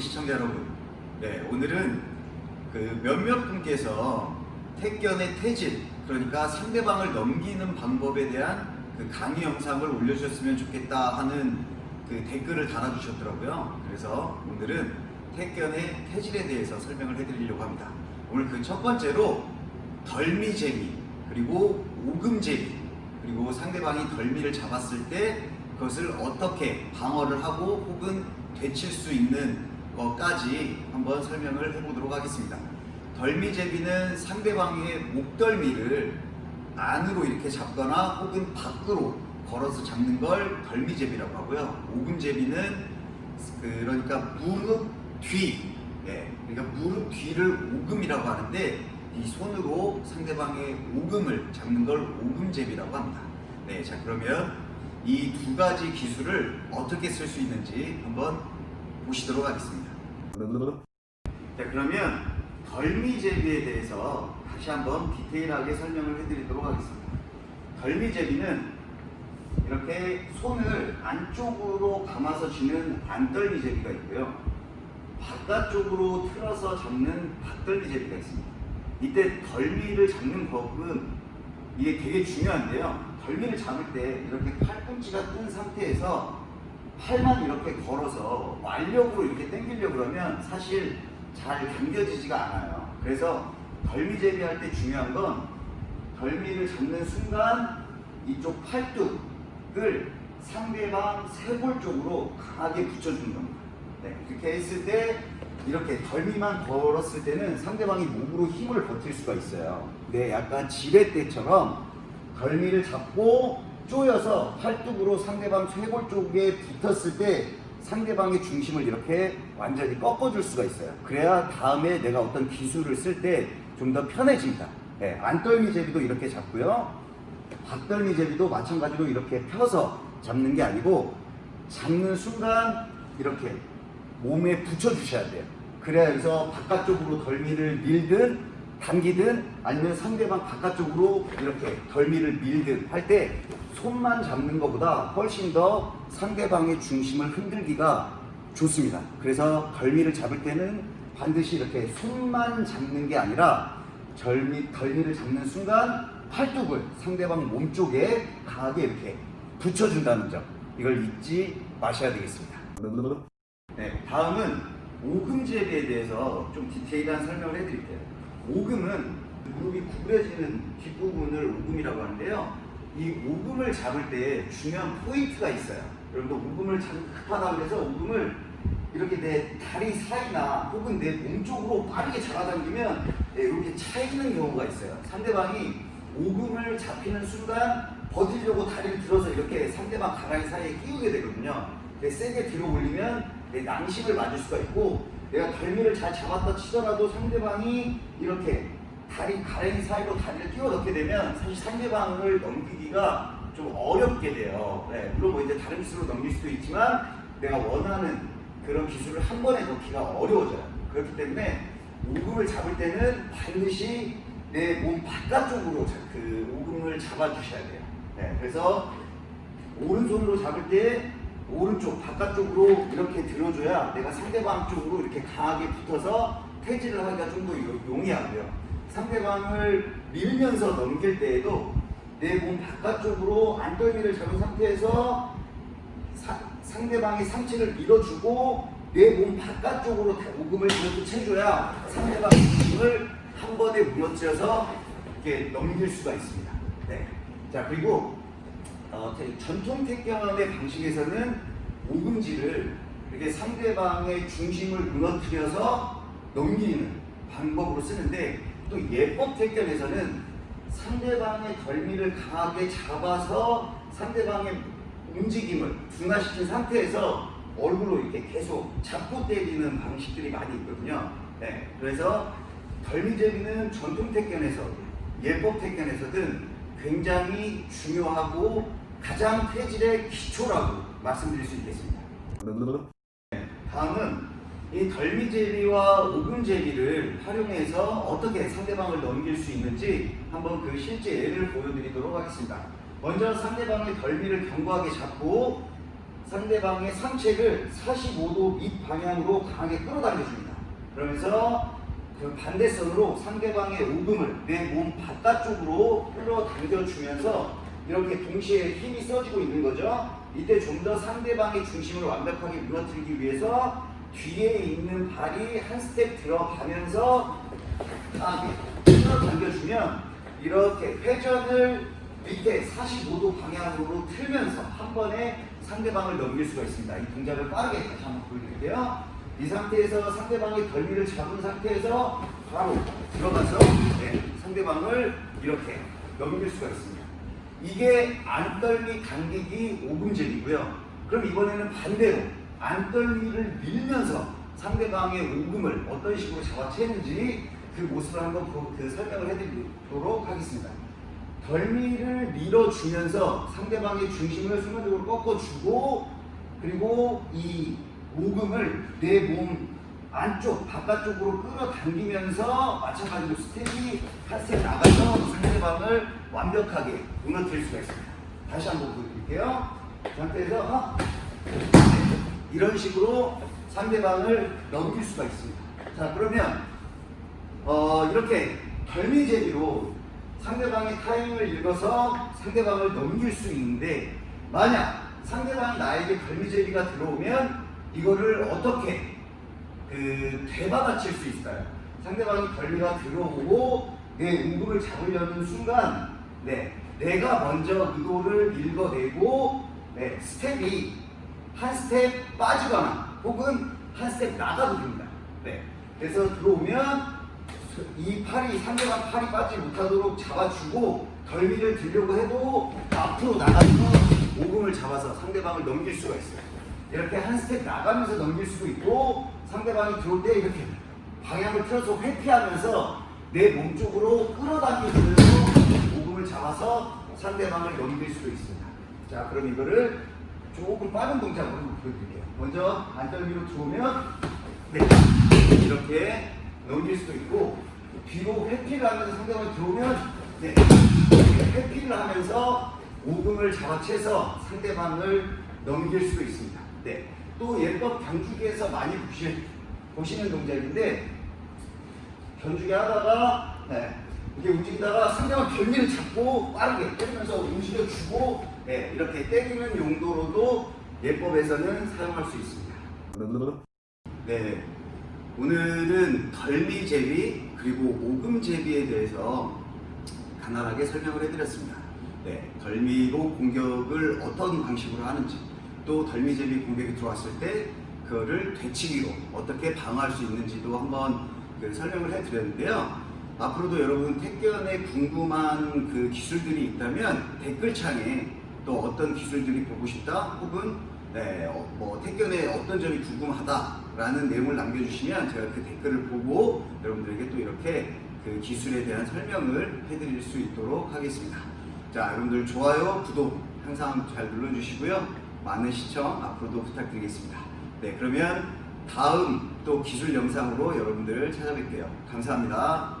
시청자 여러분, 네 오늘은 그 몇몇 분께서 택견의 태질, 그러니까 상대방을 넘기는 방법에 대한 그 강의 영상을 올려주셨으면 좋겠다 하는 그 댓글을 달아주셨더라고요. 그래서 오늘은 택견의 태질에 대해서 설명을 해드리려고 합니다. 오늘 그 첫 번째로 덜미재미, 그리고 오금재미, 그리고 상대방이 덜미를 잡았을 때 그것을 어떻게 방어를 하고 혹은 되칠 수 있는 것까지 한번 설명을 해보도록 하겠습니다. 덜미제비는 상대방의 목덜미를 안으로 이렇게 잡거나 혹은 밖으로 걸어서 잡는 걸 덜미제비라고 하고요. 오금제비는 그러니까 무릎 뒤, 예, 그러니까 무릎 뒤를 오금이라고 하는데 이 손으로 상대방의 오금을 잡는 걸 오금제비라고 합니다. 네, 자 그러면 이 두 가지 기술을 어떻게 쓸 수 있는지 한번 보시도록 하겠습니다. 자 그러면 덜미제비에 대해서 다시 한번 디테일하게 설명을 해드리도록 하겠습니다. 덜미제비는 이렇게 손을 안쪽으로 감아서 쥐는 안덜미제비가 있고요. 바깥쪽으로 틀어서 잡는 박덜미제비가 있습니다. 이때 덜미를 잡는 법은 이게 되게 중요한데요. 덜미를 잡을 때 이렇게 팔꿈치가 뜬 상태에서 팔만 이렇게 걸어서 완력으로 이렇게 당기려고 그러면 사실 잘 당겨지지가 않아요. 그래서 덜미제비 할 때 중요한 건 덜미를 잡는 순간 이쪽 팔뚝을 상대방 쇄골 쪽으로 강하게 붙여주는 겁니다. 네, 그렇게 했을 때 이렇게 덜미만 걸었을 때는 상대방이 몸으로 힘을 버틸 수가 있어요. 네, 약간 지렛대처럼 덜미를 잡고 조여서 팔뚝으로 상대방 쇄골 쪽에 붙었을 때 상대방의 중심을 이렇게 완전히 꺾어줄 수가 있어요. 그래야 다음에 내가 어떤 기술을 쓸 때 좀 더 편해집니다. 네, 안떨미 제비도 이렇게 잡고요. 박떨미 제비도 마찬가지로 이렇게 펴서 잡는 게 아니고 잡는 순간 이렇게 몸에 붙여주셔야 돼요. 그래야 해서 바깥쪽으로 덜미를 밀든 당기든 아니면 상대방 바깥쪽으로 이렇게 덜미를 밀든 할 때 손만 잡는 것보다 훨씬 더 상대방의 중심을 흔들기가 좋습니다. 그래서 덜미를 잡을 때는 반드시 이렇게 손만 잡는 게 아니라 덜미, 덜미를 잡는 순간 팔뚝을 상대방 몸 쪽에 강하게 이렇게 붙여준다는 점 이걸 잊지 마셔야 되겠습니다. 네, 다음은 오금제비에 대해서 좀 디테일한 설명을 해드릴게요. 오금은 무릎이 구부려지는 뒷부분을 오금이라고 하는데요. 이 오금을 잡을 때 중요한 포인트가 있어요. 여러분도 오금을 잡기 급하다 그래서 오금을 이렇게 내 다리 사이나 혹은 내 몸 쪽으로 빠르게 잡아당기면 네, 이렇게 차 있는 경우가 있어요. 상대방이 오금을 잡히는 순간 버티려고 다리를 들어서 이렇게 상대방 가랑이 사이에 끼우게 되거든요. 네, 세게 들어 올리면 내 낭심을 맞을 수가 있고 내가 덜미를 잘 잡았다 치더라도 상대방이 이렇게 다리 가랭이 사이로 다리를 끼워 넣게 되면 사실 상대방을 넘기기가 좀 어렵게 돼요. 네, 물론 뭐 이제 다른 기술로 넘길 수도 있지만 내가 원하는 그런 기술을 한 번에 넣기가 어려워져요. 그렇기 때문에 오금을 잡을 때는 반드시 내 몸 바깥쪽으로 그 오금을 잡아주셔야 돼요. 네, 그래서 오른손으로 잡을 때 오른쪽 바깥쪽으로 이렇게 들어줘야 내가 상대방 쪽으로 이렇게 강하게 붙어서 퇴질을 하기가 좀 더 용이하고요. 상대방을 밀면서 넘길 때에도 내 몸 바깥쪽으로 안떨미를 잡은 상태에서 사, 상대방의 상체를 밀어주고 내 몸 바깥쪽으로 오금을 이렇게 채줘야 상대방의 힘을 한 번에 무너뜨려서 이렇게 넘길 수가 있습니다. 네. 자 그리고 어, 전통 태권의 방식에서는 오금지를 이렇게 상대방의 중심을 무너뜨려서 넘기는 방법으로 쓰는데 또 예법 태권에서는 상대방의 덜미를 강하게 잡아서 상대방의 움직임을 둔화시킨 상태에서 얼굴로 이렇게 계속 잡고 때리는 방식들이 많이 있거든요. 네, 그래서 덜미제비는 전통 태권에서 예법 태권에서든 굉장히 중요하고 가장 태질의 기초라고 말씀드릴 수 있겠습니다. 네, 다음은 이 덜미제비와 오금제비를 활용해서 어떻게 상대방을 넘길 수 있는지 한번 그 실제 예를 보여드리도록 하겠습니다. 먼저 상대방의 덜미를 견고하게 잡고 상대방의 상체를 45도 밑 방향으로 강하게 끌어당겨줍니다. 그러면서 그 반대손으로 상대방의 오금을 내 몸 바깥쪽으로 끌어당겨주면서 이렇게 동시에 힘이 써지고 있는 거죠. 이때 좀 더 상대방의 중심을 완벽하게 무너뜨리기 위해서 뒤에 있는 발이 한 스텝 들어가면서 딱 끌어당겨주면 이렇게 회전을 밑에 45도 방향으로 틀면서 한 번에 상대방을 넘길 수가 있습니다. 이 동작을 빠르게 다시 한번 보여드릴게요. 이 상태에서 상대방의 덜미를 잡은 상태에서 바로 들어가서 네, 상대방을 이렇게 넘길 수가 있습니다. 이게 안떨미 당기기 오금질이고요. 그럼 이번에는 반대로 안떨미를 밀면서 상대방의 오금을 어떤 식으로 잡아채는지 그 모습을 한번 보- 그 설명을 해드리도록 하겠습니다. 덜미를 밀어주면서 상대방의 중심을 순간적으로 꺾어주고 그리고 이 오금을 내 몸 안쪽 바깥쪽으로 끌어당기면서 마찬가지로 스텝이 한 스텝 나가서 상대방을 완벽하게 무너뜨릴 수가 있습니다. 다시 한번 보여드릴게요. 이 상태에서 어? 이런 식으로 상대방을 넘길 수가 있습니다. 자 그러면 어, 이렇게 덜미제비로 상대방의 타임을 읽어서 상대방을 넘길 수 있는데 만약 상대방이 나에게 덜미잽이가 들어오면 이거를 어떻게 그 되받아칠 수 있어요? 상대방이 덜미가 들어오고 내 오금을 잡으려는 순간 네, 내가 먼저 의도를 읽어내고 네, 스텝이 한 스텝 빠지거나 혹은 한 스텝 나가도 됩니다. 네. 그래서 들어오면 이 팔이 상대방 팔이 빠지지 못하도록 잡아주고 덜미를 들려고 해도 앞으로 나가서 오금을 잡아서 상대방을 넘길 수가 있어요. 이렇게 한 스텝 나가면서 넘길 수도 있고 상대방이 들어올 때 이렇게 방향을 틀어서 회피하면서 내 몸 쪽으로 끌어당기면서 오금을 잡아서 상대방을 넘길 수도 있습니다. 자, 그럼 이거를 조금 빠른 동작으로 보여드릴게요. 먼저 안덜미로 들어오면 네, 이렇게 넘길 수도 있고 뒤로 회피를 하면서 상대방이 들어오면 네, 회피를 하면서 오금을 잡아채서 상대방을 넘길 수도 있습니다. 네, 또 예법 경주기에서 많이 보시, 보시는 동작인데 견주기 하다가 네, 이렇게 움직이다가 상대방 결미를 잡고 빠르게 때리면서 움직여주고 네, 이렇게 때리는 용도로도 예법에서는 사용할 수 있습니다. 네, 오늘은 덜미제비 그리고 오금제비에 대해서 간단하게 설명을 해드렸습니다. 네, 덜미로 공격을 어떤 방식으로 하는지 또 덜미제비 공격이 들어왔을 때 그거를 되치기로 어떻게 방어할 수 있는지도 한번 그 설명을 해드렸는데요. 앞으로도 여러분 택견에 궁금한 그 기술들이 있다면 댓글창에 또 어떤 기술들이 보고 싶다 혹은 네, 어, 뭐 택견에 어떤 점이 궁금하다라는 내용을 남겨주시면 제가 그 댓글을 보고 여러분들에게 또 이렇게 그 기술에 대한 설명을 해드릴 수 있도록 하겠습니다. 자, 여러분들 좋아요, 구독 항상 잘 눌러주시고요. 많은 시청 앞으로도 부탁드리겠습니다. 네, 그러면 다음 또 기술 영상으로 여러분들을 찾아뵐게요. 감사합니다.